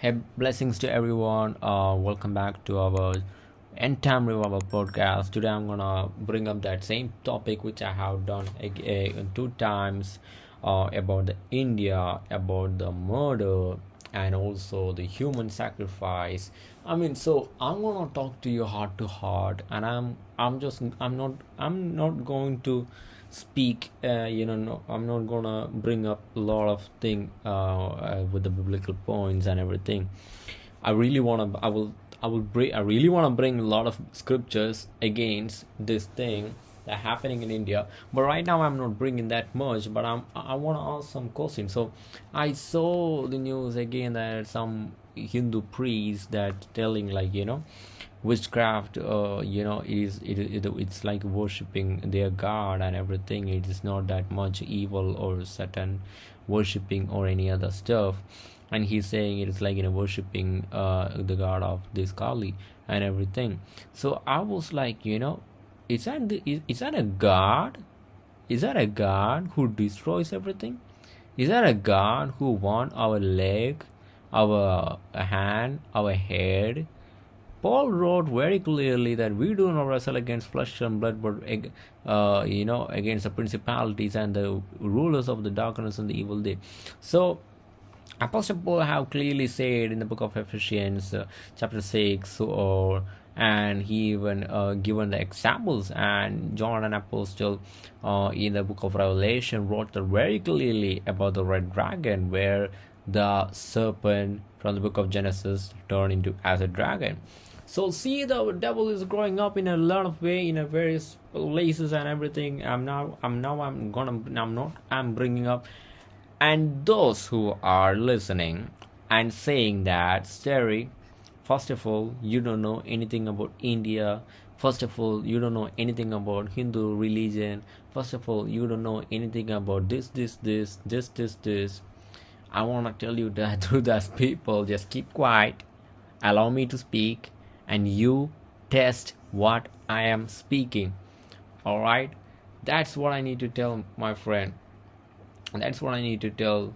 Hey, blessings to everyone. Uh, welcome back to our End Time Revival podcast. Today I'm gonna bring up that same topic which I have done again two times uh, about the India, about the murder, and also the human sacrifice. I mean, so I'm gonna talk to you heart to heart, and I'm I'm just I'm not I'm not going to speak uh, you know no, i'm not gonna bring up a lot of thing uh, uh, with the biblical points and everything. I really want to i will i will bring i really want to bring a lot of scriptures against this thing that happening in india. But right now i'm not bringing that much but i'm i want to ask some questions. So i saw the news again that some hindu priest that telling like you know witchcraft uh, you know is it, it it's like worshiping their god and everything. It is not that much evil or satan worshiping or any other stuff. And he's saying it is like you know worshiping uh the god of this kali and everything. So i was like you know is that the, is, is that a god? Is that a god who destroys everything? Is that a god who want our leg our hand our head Paul wrote very clearly that we do not wrestle against flesh and blood, but uh, you know against the principalities and the rulers of the darkness and the evil day. So Apostle Paul have clearly said in the book of Ephesians, uh, chapter six, or and he even uh, given the examples. And John an apostle uh, in the book of Revelation wrote very clearly about the red dragon, where the serpent from the book of Genesis turned into as a dragon so see the devil is growing up in a lot of way in a various places and everything. I'm now i'm now i'm gonna i'm not i'm bringing up. And those who are listening and saying that Sterry, first of all you don't know anything about india. First of all you don't know anything about hindu religion. First of all you don't know anything about this this this this this this. I want to tell you that to those people just keep quiet. Allow me to speak and you test what I am speaking. All right, that's what I need to tell my friend. That's what I need to tell.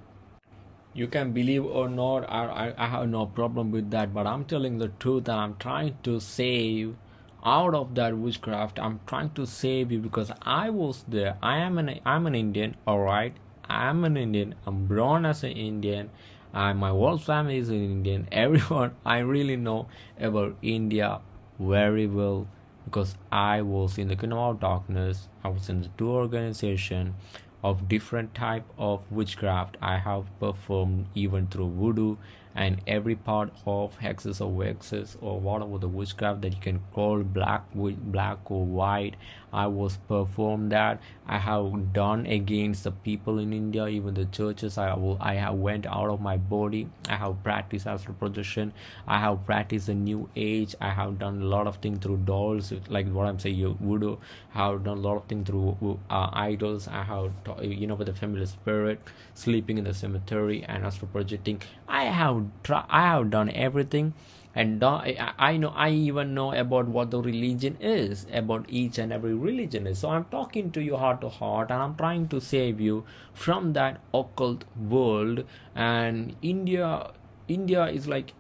You can believe or not, I, I, I have no problem with that, but I'm telling the truth and I'm trying to save out of that witchcraft. I'm trying to save you because I was there. I am an I'm an Indian, all right. I'm an Indian. I'm born as an Indian and my whole family is in Indian. Everyone I really know about India very well because I was in the kingdom of darkness. I was in the two organization of different type of witchcraft. I have performed even through voodoo and every part of hexes or vexes or whatever the witchcraft that you can call black black or white i was performed that. I have done against the people in india even the churches. I will i have went out of my body. I have practiced astral projection. I have practiced the new age. I have done a lot of things through dolls like what i'm saying you voodoo. I have done a lot of things through uh, idols. I have you know with the familiar spirit sleeping in the cemetery and astral projecting. I have try i have done everything and I, know i even know about what the religion is about each and every religion is. So i'm talking to you heart to heart and i'm trying to save you from that occult world. And india india is like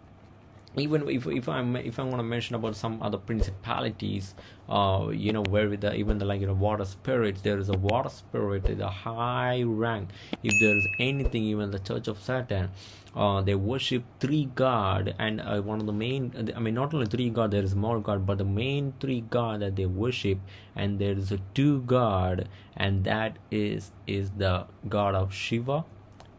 even if, if i'm if i'm going to mention about some other principalities uh you know where the even the like you know water spirits there is a water spirit a high rank. If there is anything even the church of satan uh they worship three god and uh, one of the main i mean not only three god there is more god but the main three god that they worship and there is a two god and that is is the god of shiva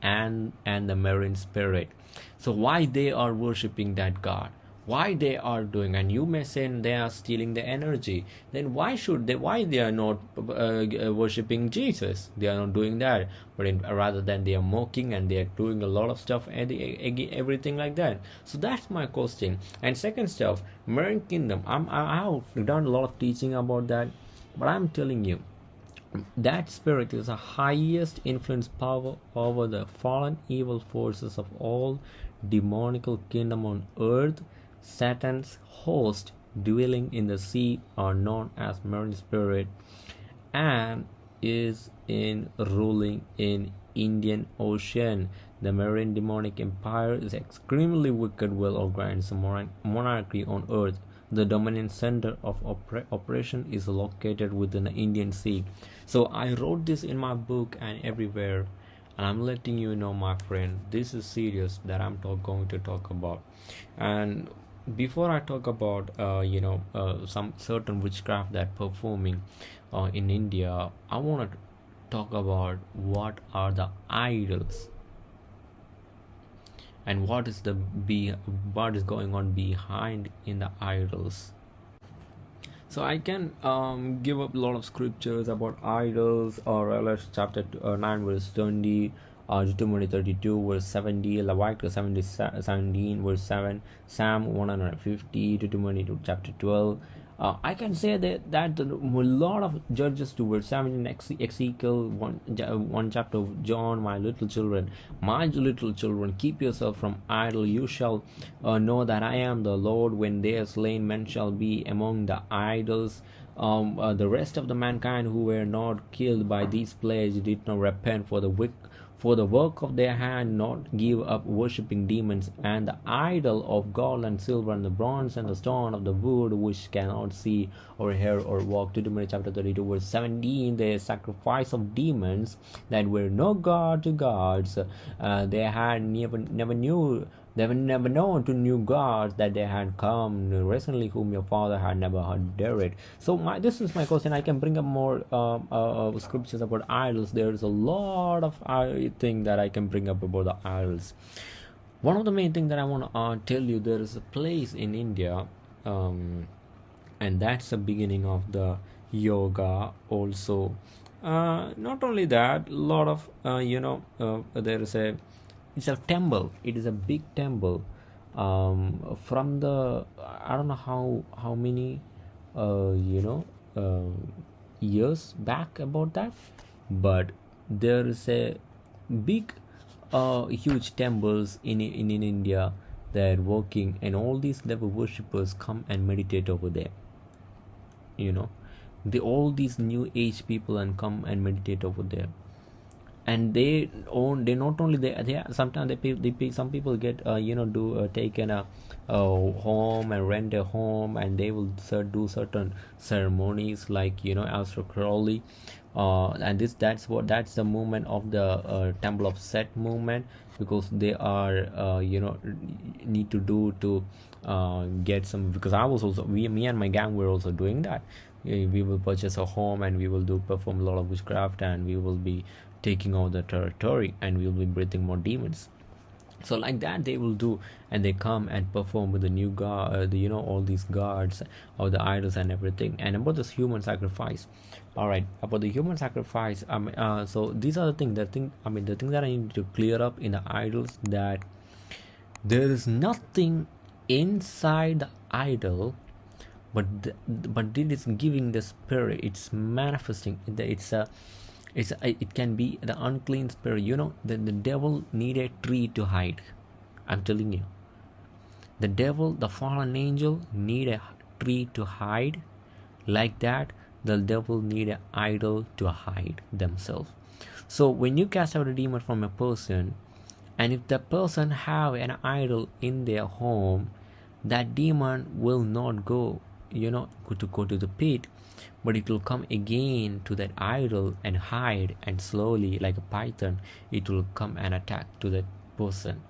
and and the marine spirit so why they are worshipping that god? Why they are doing and you may say they are stealing the energy. Then why should they why they are not uh, uh worshipping jesus? They are not doing that. But in, rather than they are mocking and they are doing a lot of stuff and everything like that. So that's my question. And second stuff marine kingdom. I'm, i have done a lot of teaching about that but i'm telling you that spirit is the highest influence power over the fallen evil forces of all demonical kingdom on earth satan's host dwelling in the sea are known as marine spirit and is in ruling in indian ocean The Marine demonic empire is extremely wicked, well organized monarchy on earth. The dominant center of oper- operation is located within the Indian Sea. So I wrote this in my book and everywhere, and I'm letting you know, my friend, this is serious that I'm talk- going to talk about. And before I talk about uh, you know uh, some certain witchcraft that performing uh, in India, I want to talk about what are the idols and what is the be what is going on behind in the idols? So i can um, give up a lot of scriptures about idols or else chapter uh, 9 verse 20 uh, Deuteronomy 32 verse 70 Leviticus 17 verse 7 Psalm 150 Deuteronomy chapter 12 uh, I can say that that a lot of Judges towards 17 Ezekiel one one chapter of John my little children my little children keep yourself from idol. You shall uh, know that I am the Lord when they are slain. Men shall be among the idols. Um, uh, the rest of the mankind who were not killed by these plagues did not repent for the wicked for the work of their hand not give up worshipping demons and the idol of gold and silver and the bronze and the stone of the wood which cannot see or hear or walk. To Deuteronomy chapter 32 verse 17 the sacrifice of demons that were no god to gods. Uh, they had never never knew they were never known to new gods that they had come recently, whom your father had never heard it. So my this is my question. I can bring up more uh, uh, scriptures about idols. There's a lot of I think that I can bring up about the idols. One of the main things that I want to uh, tell you, there is a place in India, um, and that's the beginning of the yoga also. Uh, not only that, a lot of uh, you know uh, there is a it's a temple. It is a big temple um, from the i don't know how how many uh, you know uh, years back about that but there is a big uh, huge temples in, in in india. They're working and all these devil worshippers come and meditate over there you know. The all these new age people and come and meditate over there and they own they not only they they sometimes they, they some people get uh, you know do uh, taken a, a home and rent a home and they will do certain ceremonies like you know Aleister Crowley. Uh, and this that's what that's the movement of the uh, temple of set movement because they are uh, you know need to do to uh, get some because i was also we me and my gang were also doing that. We will purchase a home and we will do perform a lot of witchcraft and we will be taking over the territory and we will be breathing more demons. So like that they will do and they come and perform with the new god uh, the, you know all these gods or the idols and everything. And about this human sacrifice all right about the human sacrifice um uh, so these are the things that thing i mean the thing that i need to clear up in the idols that there is nothing inside the idol but the, but it is giving the spirit it's manifesting it's a it's uh, it can be the unclean spirit you know the, the devil need a tree to hide. I'm telling you. The devil the fallen angel need a tree to hide. Like that the devil need an idol to hide themselves. So when you cast out a demon from a person and if the person have an idol in their home that demon will not go you know to go to the pit but it will come again to that idol and hide and slowly like a python it will come and attack to that person.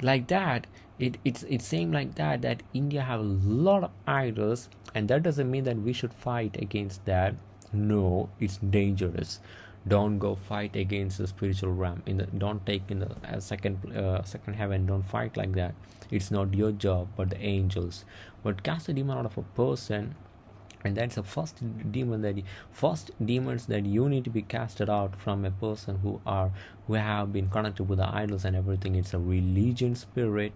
Like that it, it's it's saying like that that india have a lot of idols and that doesn't mean that we should fight against that. No it's dangerous. Don't go fight against the spiritual realm. In the don't take in the uh, second uh, second heaven don't fight like that. It's not your job but the angels. But cast a demon out of a person and that's the first demon that you, first demons that you need to be casted out from a person who are who have been connected with the idols and everything. It's a religion spirit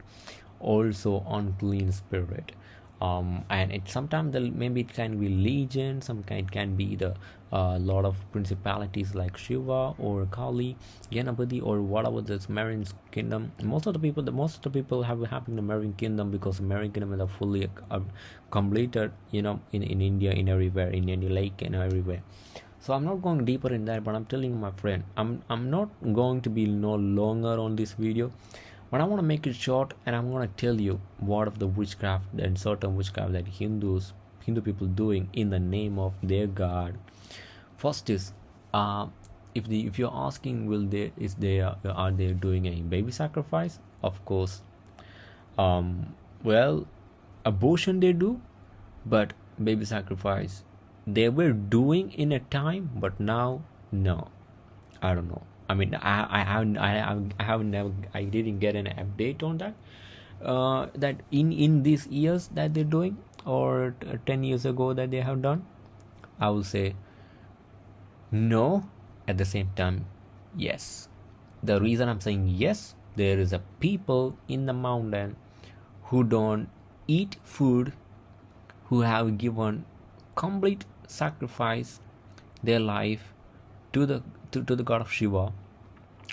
also unclean spirit um, and it sometimes maybe it can be legion some kind can be the uh, lot of principalities like shiva or kali ganapati or whatever this marine kingdom. Most of the people the most of the people have in the marine kingdom because marine kingdom is fully uh, completed you know in, in india in everywhere in any lake and everywhere. So i'm not going deeper in that but i'm telling my friend i'm i'm not going to be no longer on this video but i want to make it short and i'm going to tell you what of the witchcraft and certain witchcraft that hindus hindu people doing in the name of their god. First is uh if the if you're asking will they is they uh, are they doing a baby sacrifice? Of course. Um well abortion they do but baby sacrifice. They were doing in a time but now no. I don't know i mean i i haven't i, haven't never i didn't get an update on that. Uh that in in these years that they're doing or 10 years ago that they have done i will say no. At the same time yes. The reason i'm saying yes there is a people in the mountain who don't eat food who have given complete sacrifice their life to the to, to the god of shiva.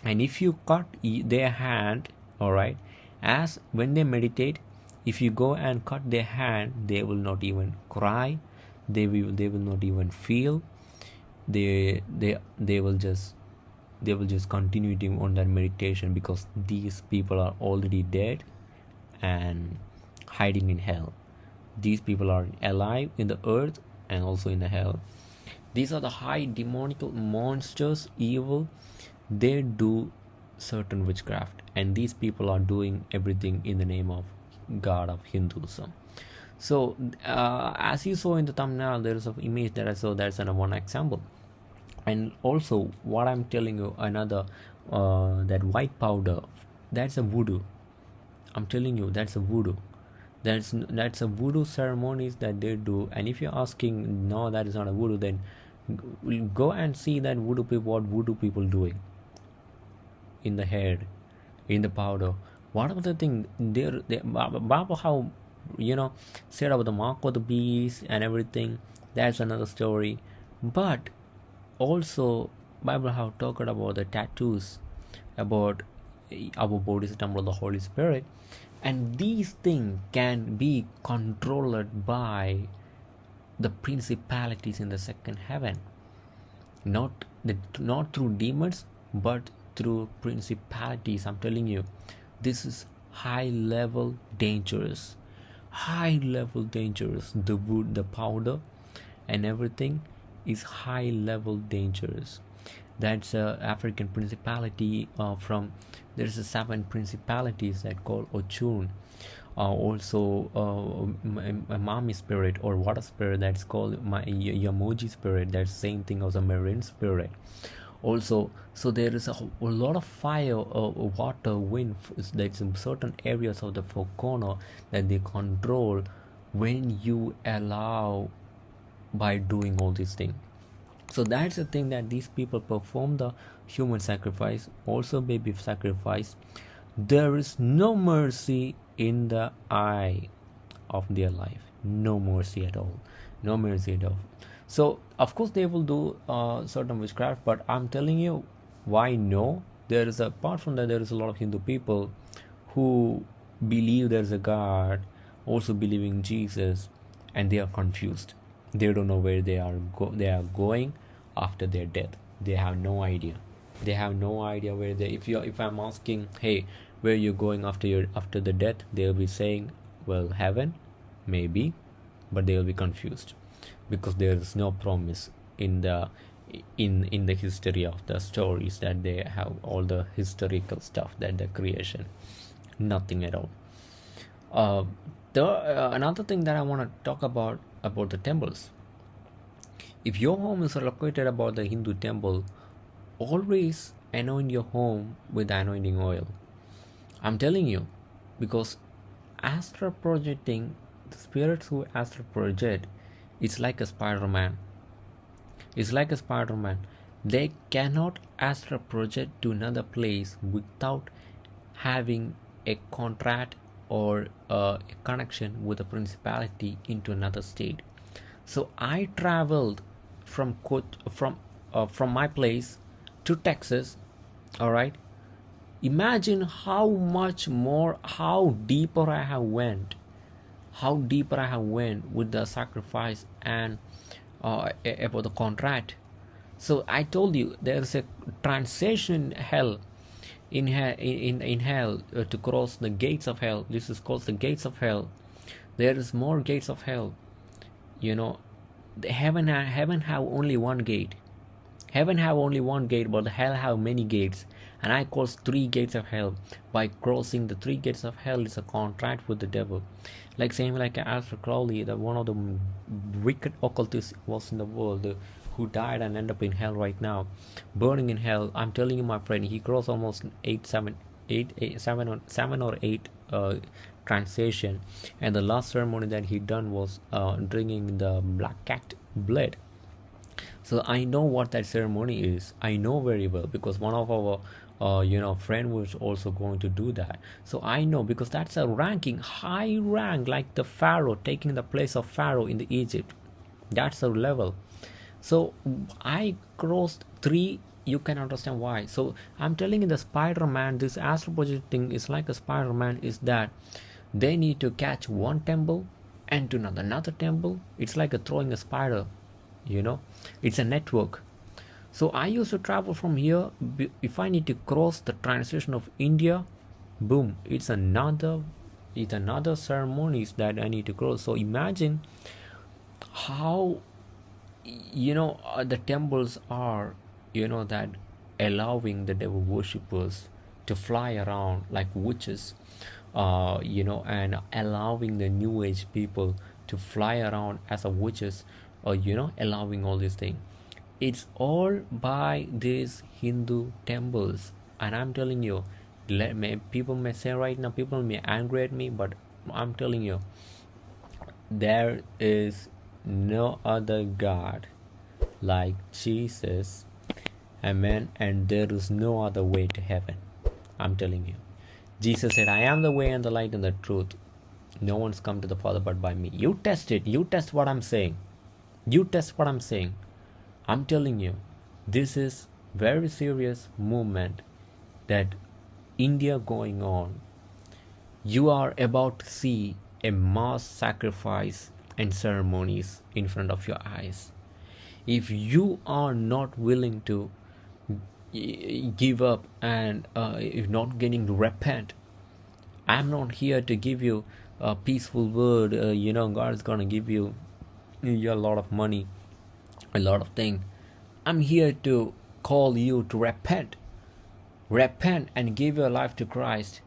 And if you cut their hand all right as when they meditate if you go and cut their hand they will not even cry they will they will not even feel they they they will just they will just continue on that meditation because these people are already dead and hiding in hell. These people are alive in the earth and also in the hell these are the high demonical monsters evil. They do certain witchcraft and these people are doing everything in the name of god of hinduism. So uh, as you saw in the thumbnail there is an image that i saw that's an, one example. And also what i'm telling you another uh, that white powder that's a voodoo. I'm telling you that's a voodoo. That's that's a voodoo ceremonies that they do. And if you're asking no that is not a voodoo then go and see that voodoo people what voodoo people doing. In the head in the powder. What are the thing they're, they Baba how you know said about the mark of the beast and everything. That's another story. But also bible have talked about the tattoos about eh, our body is temple of the holy spirit. And these things can be controlled by the principalities in the second heaven. Not the, not through demons but through principalities i'm telling you. This is high level dangerous. High level dangerous. The wood the powder and everything is high level dangerous. That's a african principality uh, from there's a seven principalities that call ochun uh, also uh, a mami spirit or water spirit that's called my yamoji spirit that's same thing as a marine spirit. Also so there is a, a lot of fire uh, water wind that's in certain areas of the corner that they control when you allow by doing all these things. So that's the thing that these people perform the human sacrifice also baby sacrifice there is no mercy in the eye of their life. No mercy at all. No mercy at all. So of course they will do uh, certain witchcraft but i'm telling you why no? There is apart from that there is a lot of hindu people who believe there's a god also believing jesus and they are confused. They don't know where they are go- they are going after their death. They have no idea they have no idea where they if you if i'm asking hey where you going after your after the death they'll be saying well heaven maybe but they'll be confused. Because there is no promise in the in in the history of the stories that they have all the historical stuff that the creation nothing at all. Uh, the uh, another thing that i want to talk about about the temples. If your home is located about the hindu temple always anoint your home with anointing oil. I'm telling you because astral projecting the spirits who astral project it's like a spider-man. It's like a spider-man. They cannot astral project to another place without having a contract or uh, a connection with a principality into another state. So i traveled from from uh, from my place to Texas all right? Imagine how much more how deeper I have went how deeper I have went with the sacrifice and uh, about the contract. So i told you there's a transition hell in hell in, in hell uh, to cross the gates of hell. This is called the gates of hell. There is more gates of hell. You know the heaven heaven have only one gate heaven have only one gate but hell have many gates. And i cross three gates of hell. By crossing the three gates of hell is a contract with the devil. Like same like Aleister Crowley that one of the wicked occultists was in the world who died and end up in hell right now. Burning in hell i'm telling you my friend he crossed almost eight seven eight, eight seven or seven or eight uh, translation and the last ceremony that he done was uh, drinking the black cat blood so i know what that ceremony is. I know very well because one of our uh, you know friend was also going to do that. So i know because that's a ranking high rank like the pharaoh taking the place of pharaoh in the egypt. That's a level. So i crossed three. You can understand why. So i'm telling you the spider-man this astral projecting is like a spider-man is that they need to catch one temple and to another, another temple. It's like a throwing a spider you know it's a network. So i used to travel from here. If i need to cross the transition of india boom it's another it's another ceremonies that i need to cross. So imagine how you know uh, the temples are you know that allowing the devil worshippers to fly around like witches uh, you know and allowing the new age people to fly around as a witches or you know allowing all these things it's all by these hindu temples and i'm telling you let me, people may say right now people may angry at me but i'm telling you there is no other god like jesus amen and there is no other way to heaven i'm telling you Jesus said, I am the way and the light and the truth. No one's come to the Father but by me. You test it. You test what I'm saying. You test what I'm saying. I'm telling you, this is very serious movement that India going on. You are about to see a mass sacrifice and ceremonies in front of your eyes. If you are not willing to give up and uh, if not getting to repent i'm not here to give you a peaceful word uh, you know god is gonna give you, you a lot of money a lot of things i'm here to call you to repent repent and give your life to christ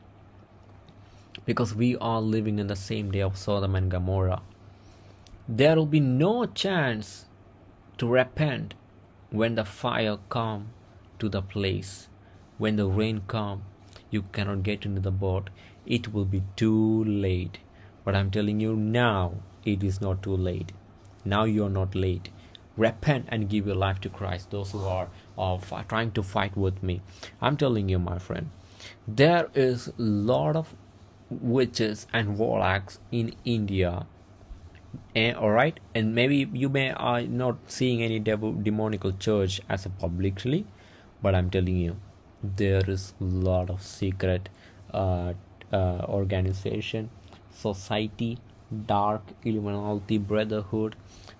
because we are living in the same day of sodom and gomorrah there will be no chance to repent when the fire come to the place. When the rain comes, you cannot get into the boat. It will be too late. But I'm telling you now, it is not too late. Now you are not late. Repent and give your life to Christ. Those who are uh, trying to fight with me, I'm telling you, my friend, there is a lot of witches and warlocks in India and, all right and maybe you may are not seeing any devil demonical church as a publicly but i'm telling you there is a lot of secret uh, uh, organization society dark illuminati brotherhood.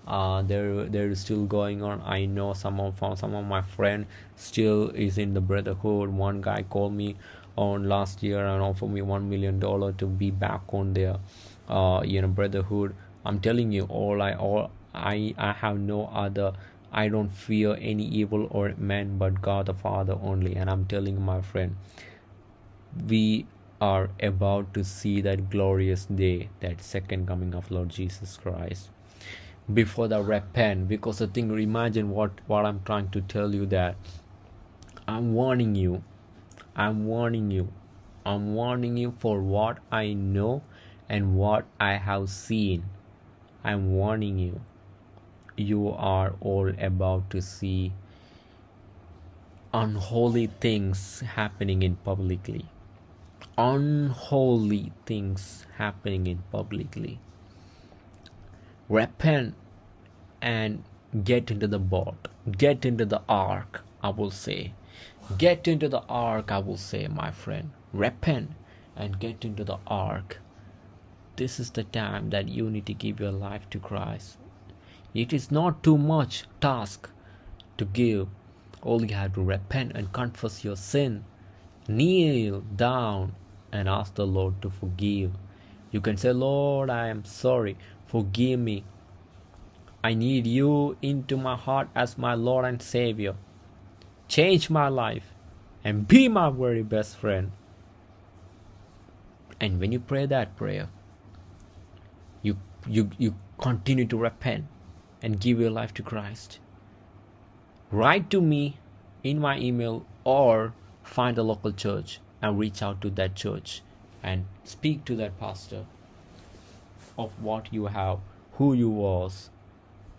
Uh, there there is still going on. I know some of some of my friend still is in the brotherhood. One guy called me on last year and offered me one million dollar to be back on their uh, you know brotherhood. I'm telling you all i all i i have no other I don't fear any evil or man but God the Father only. And I'm telling my friend, we are about to see that glorious day, that second coming of Lord Jesus Christ. Before the repent, because the thing imagine what, what I'm trying to tell you that I'm warning you. I'm warning you. I'm warning you for what I know and what I have seen. I'm warning you you are all about to see unholy things happening in publicly unholy things happening in publicly. Repent and get into the boat get into the ark i will say. Get into the ark i will say my friend. Repent and get into the ark. This is the time that you need to give your life to christ. It is not too much task to give. All you have to repent and confess your sin. Kneel down and ask the Lord to forgive. You can say, Lord, I am sorry. Forgive me. I need you into my heart as my Lord and Savior. Change my life and be my very best friend. And when you pray that prayer, you you you continue to repent and give your life to Christ. Write to me in my email or find a local church and reach out to that church and speak to that pastor of what you have, who you was,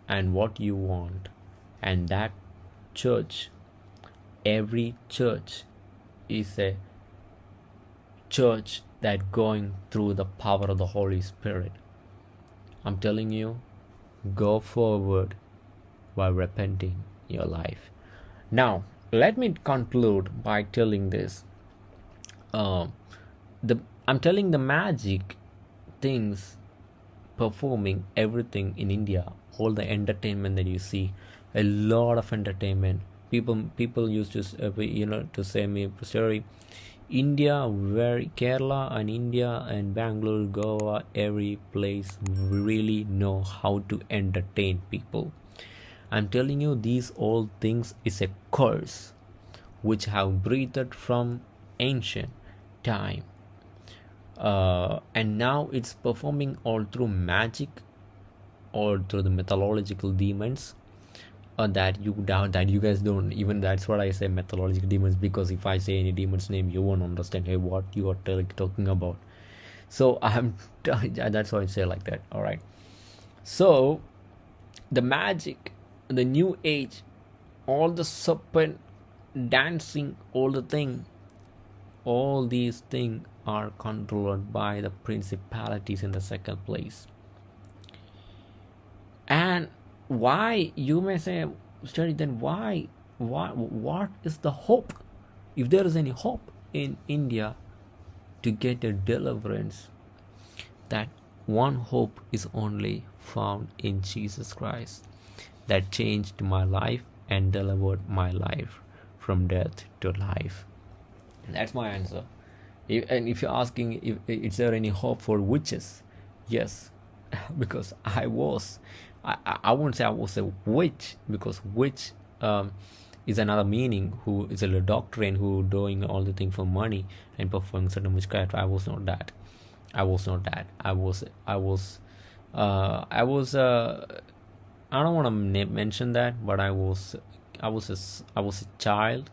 and what you want. And that church, every church is a church that going through the power of the Holy Spirit. I'm telling you, go forward by repenting your life. Now, let me conclude by telling this. Uh, the I'm telling the magic things performing everything in India, all the entertainment that you see, a lot of entertainment. People people used to uh, you know to say me sorry, India where Kerala and India and Bangalore, Goa, every place really know how to entertain people. I'm telling you these all things is a curse which have breathed from ancient time. Uh, and now it's performing all through magic or through the mythological demons uh, that you doubt that you guys don't even that's what i say mythological demons because if i say any demon's name you won't understand hey what you are t- talking about. So i'm that's why i say like that all right so the magic the new age all the serpent dancing all the thing all these things are controlled by the principalities in the second place. And why you may say study then why why what is the hope? If there is any hope in india to get a deliverance that one hope is only found in jesus christ that changed my life and delivered my life from death to life that's my answer. And if you're asking if is there any hope for witches? Yes. Because i was i i won't say i was a witch because witch um, is another meaning who is a doctrine who doing all the thing for money and performing certain witchcraft. I was not that. I was not that. I was i was uh, i was uh, i don't want to mention that but i was i was a, i was a child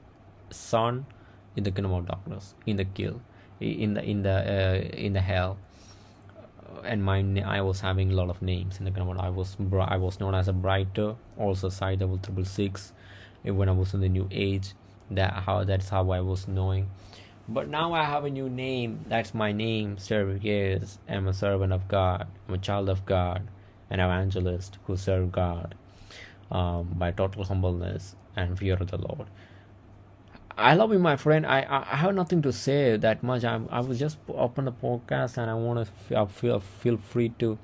son in the kingdom of darkness in the kill in the in the uh, in the hell. And my I was having a lot of names. In the kingdom I was I was known as a brighter also side double triple six. When I was in the new age that how that's how I was knowing. But now I have a new name. That's my name Servius I'm a servant of God. I'm a child of God. An evangelist who serve God um, by total humbleness and fear of the Lord I love you, my friend. I, I have nothing to say that much. I I was just open the podcast and I want to feel feel free to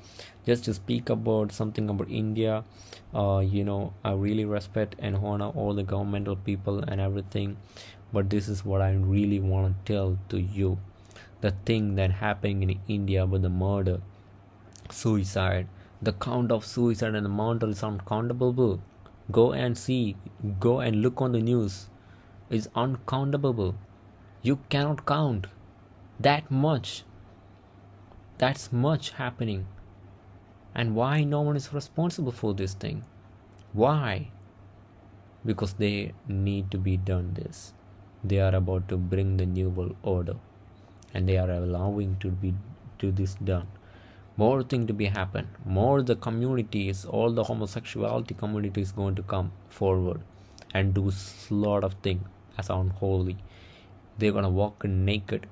just to speak about something about India. Uh, you know, I really respect and honor all the governmental people and everything, but this is what I really want to tell to you. The thing that happening in India with the murder, suicide, the count of suicide and the amount is uncountable. Go and see. Go and look on the news is uncountable. You cannot count that much. That's much happening. And why no one is responsible for this thing? Why? Because they need to be done this. They are about to bring the new world order and they are allowing to be to this done more thing to be happen more the communities all the homosexuality community is going to come forward and do a lot of things as unholy. They're gonna walk naked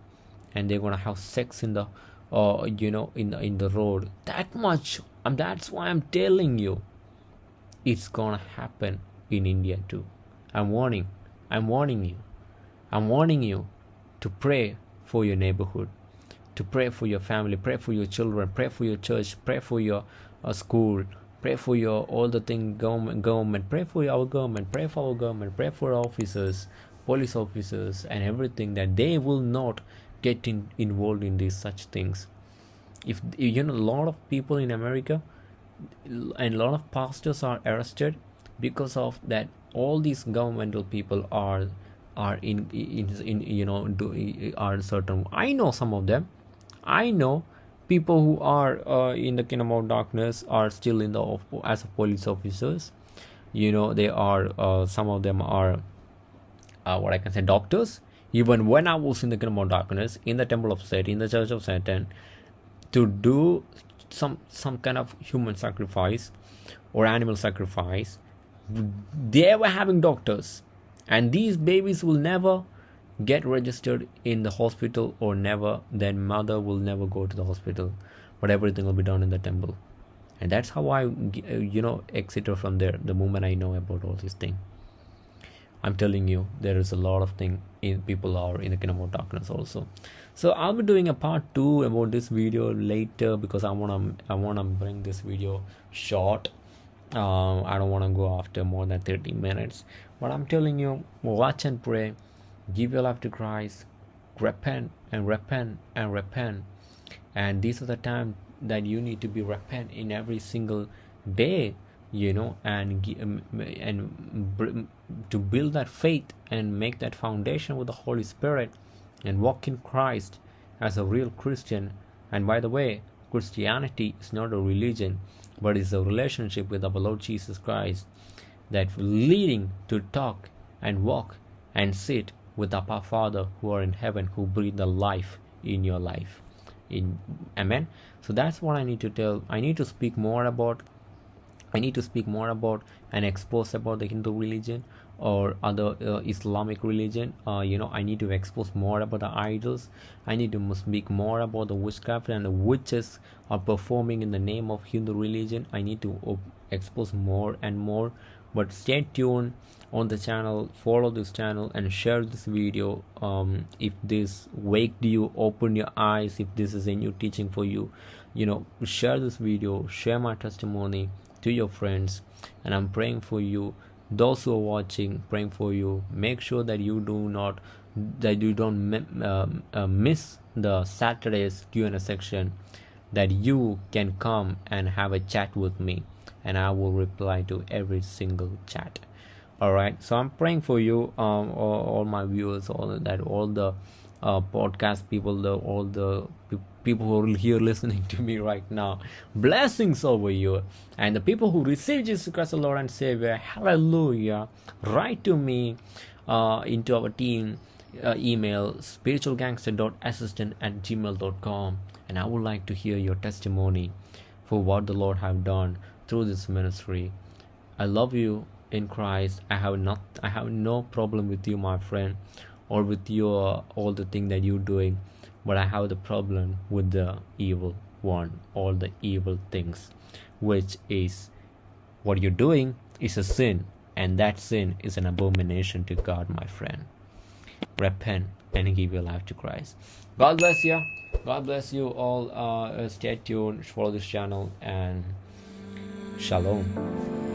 and they're gonna have sex in the uh you know in the in the road. That much and that's why i'm telling you it's gonna happen in india too. I'm warning i'm warning you. I'm warning you to pray for your neighborhood to pray for your family pray for your children pray for your church pray for your uh, school pray for your all the thing government government pray for our government pray for our government pray for our officers police officers and everything that they will not get in, involved in these such things. If you know a lot of people in america and a lot of pastors are arrested because of that all these governmental people are are in in, in you know do, are certain i know some of them. I know people who are uh, in the kingdom of darkness are still in the as police officers. You know they are uh, some of them are uh, what i can say doctors. Even when i was in the kingdom of darkness in the temple of satan in the church of satan to do some some kind of human sacrifice or animal sacrifice they were having doctors. And these babies will never get registered in the hospital or never Their mother will never go to the hospital. But everything will be done in the temple. And that's how i you know exited from there the moment i know about all these things i'm telling you there is a lot of thing in people are in the kingdom of darkness also. So i'll be doing a part two about this video later because i want to i want to bring this video short. Uh, i don't want to go after more than 30 minutes. But i'm telling you watch and pray. Give your life to Christ, repent and repent and repent. And these are the time that you need to be repent in every single day, you know, and um, and to build that faith and make that foundation with the Holy Spirit and walk in Christ as a real Christian. And by the way, Christianity is not a religion, but it's a relationship with our Lord Jesus Christ that leading to talk and walk and sit with our Father who are in heaven, who breathe the life in your life. In Amen. So that's what I need to tell. I need to speak more about. I need to speak more about and expose about the Hindu religion or other uh, Islamic religion. Uh, you know, I need to expose more about the idols. I need to speak more about the witchcraft and the witches are performing in the name of Hindu religion. I need to expose more and more. But stay tuned on the channel follow this channel and share this video um, if this waked you open your eyes if this is a new teaching for you you know share this video share my testimony to your friends and i'm praying for you. Those who are watching praying for you. Make sure that you do not that you don't uh, uh, miss the saturday's q&a section that you can come and have a chat with me and i will reply to every single chat. All right so i'm praying for you um all, all my viewers all that all the uh, podcast people the all the pe- people who are here listening to me right now. Blessings over you. And the people who receive jesus christ the lord and savior hallelujah. Write to me uh, into our team uh, email spiritualgangster.assistant at gmail.com and i would like to hear your testimony for what the lord have done through this ministry. I love you in Christ. I have not I have no problem with you, my friend, or with your all the thing that you're doing, but I have the problem with the evil one, all the evil things, which is what you're doing is a sin, and that sin is an abomination to God, my friend. Repent and give your life to Christ. God bless you. God bless you all. Uh, stay tuned, follow this channel, and shalom.